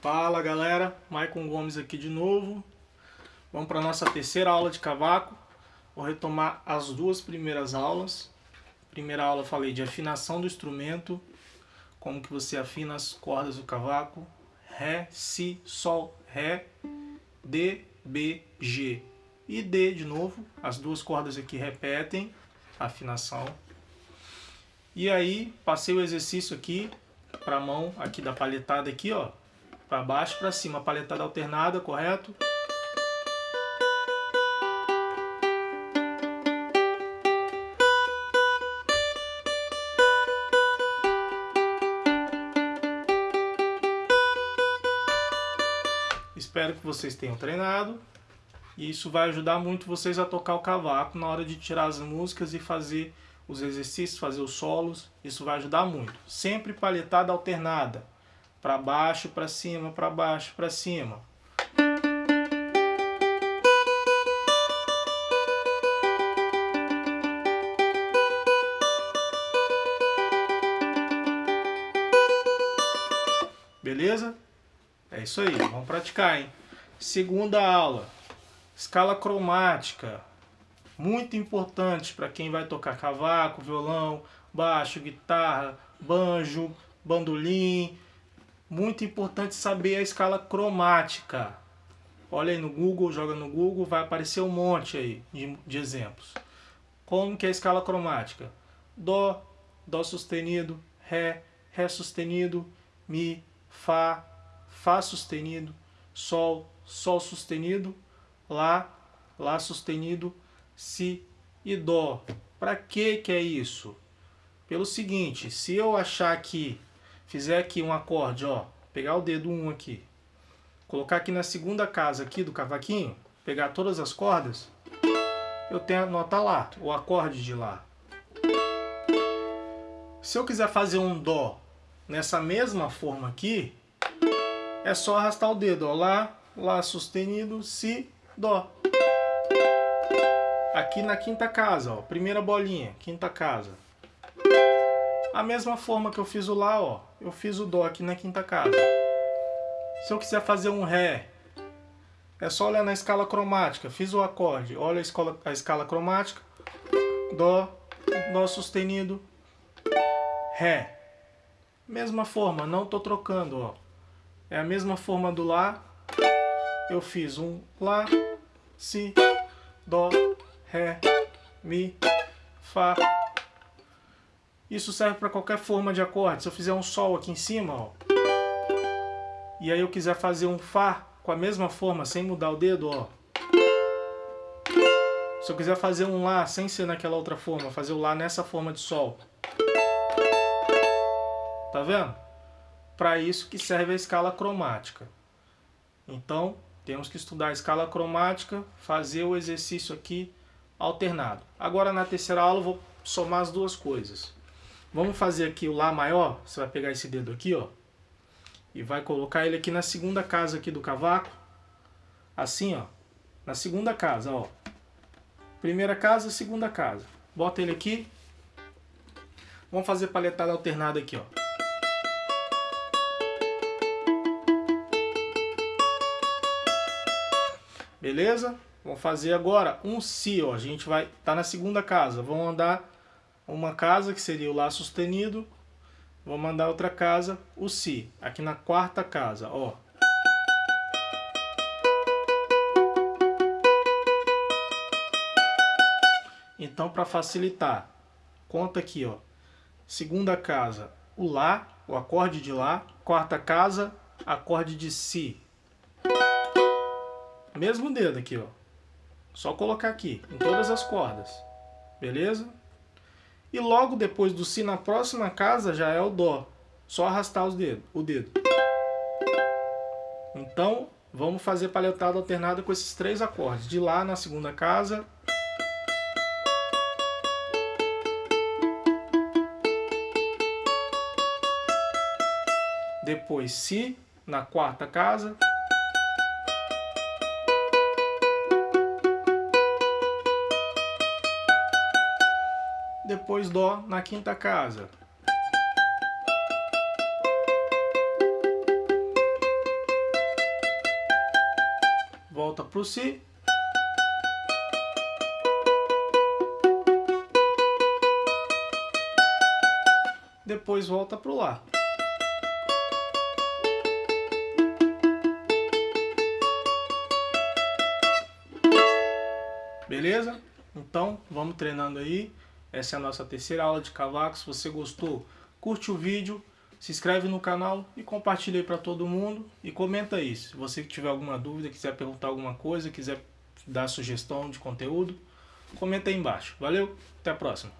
Fala galera, Maicon Gomes aqui de novo. Vamos para a nossa terceira aula de cavaco. Vou retomar as duas primeiras aulas. Primeira aula eu falei de afinação do instrumento, como que você afina as cordas do cavaco. Ré, Si, Sol, Ré, D, B, G e D de novo. As duas cordas aqui repetem a afinação. E aí, passei o exercício aqui para a mão aqui da palhetada aqui, ó para baixo para cima, paletada alternada, correto? Espero que vocês tenham treinado. E isso vai ajudar muito vocês a tocar o cavaco na hora de tirar as músicas e fazer os exercícios, fazer os solos. Isso vai ajudar muito. Sempre palhetada alternada para baixo, para cima, para baixo, para cima. Beleza? É isso aí, vamos praticar, hein? Segunda aula, escala cromática. Muito importante para quem vai tocar cavaco, violão, baixo, guitarra, banjo, bandolim, muito importante saber a escala cromática. Olha aí no Google, joga no Google, vai aparecer um monte aí de, de exemplos. Como que é a escala cromática? Dó, Dó sustenido, Ré, Ré sustenido, Mi, Fá, Fá sustenido, Sol, Sol sustenido, Lá, Lá sustenido, Si e Dó. Para que que é isso? Pelo seguinte, se eu achar aqui fizer aqui um acorde, ó, pegar o dedo 1 um aqui, colocar aqui na segunda casa aqui do cavaquinho, pegar todas as cordas, eu tenho a nota Lá, o acorde de Lá. Se eu quiser fazer um Dó nessa mesma forma aqui, é só arrastar o dedo, ó, Lá, Lá sustenido, Si, Dó. Aqui na quinta casa, ó, primeira bolinha, quinta casa. A mesma forma que eu fiz o Lá, ó, eu fiz o Dó aqui na quinta casa. Se eu quiser fazer um Ré, é só olhar na escala cromática. Fiz o acorde, olha a escala, a escala cromática. Dó, Dó sustenido, Ré. Mesma forma, não estou trocando, ó. É a mesma forma do Lá. Eu fiz um Lá, Si, Dó, Ré, Mi, Fá, isso serve para qualquer forma de acorde. Se eu fizer um Sol aqui em cima, ó, e aí eu quiser fazer um Fá com a mesma forma, sem mudar o dedo, ó. Se eu quiser fazer um Lá sem ser naquela outra forma, fazer o Lá nessa forma de Sol. Tá vendo? Para isso que serve a escala cromática. Então, temos que estudar a escala cromática, fazer o exercício aqui alternado. Agora na terceira aula eu vou somar as duas coisas. Vamos fazer aqui o Lá maior. Você vai pegar esse dedo aqui, ó. E vai colocar ele aqui na segunda casa aqui do cavaco. Assim, ó. Na segunda casa, ó. Primeira casa, segunda casa. Bota ele aqui. Vamos fazer palhetada alternada aqui, ó. Beleza? Vamos fazer agora um Si, ó. A gente vai tá na segunda casa. Vamos andar uma casa, que seria o Lá sustenido, vou mandar outra casa, o Si, aqui na quarta casa, ó. Então, para facilitar, conta aqui, ó. Segunda casa, o Lá, o acorde de Lá. Quarta casa, acorde de Si. Mesmo dedo aqui, ó. Só colocar aqui, em todas as cordas. Beleza? E logo depois do Si na próxima casa já é o Dó. Só arrastar os dedos, o dedo. Então, vamos fazer palhetada alternada com esses três acordes. De Lá na segunda casa. Depois Si na quarta casa. Depois Dó na quinta casa. volta pro Si. Depois volta pro Lá. Beleza? Então, vamos treinando aí. Essa é a nossa terceira aula de cavaco. Se você gostou, curte o vídeo, se inscreve no canal e compartilha para todo mundo. E comenta aí. Se você tiver alguma dúvida, quiser perguntar alguma coisa, quiser dar sugestão de conteúdo, comenta aí embaixo. Valeu, até a próxima.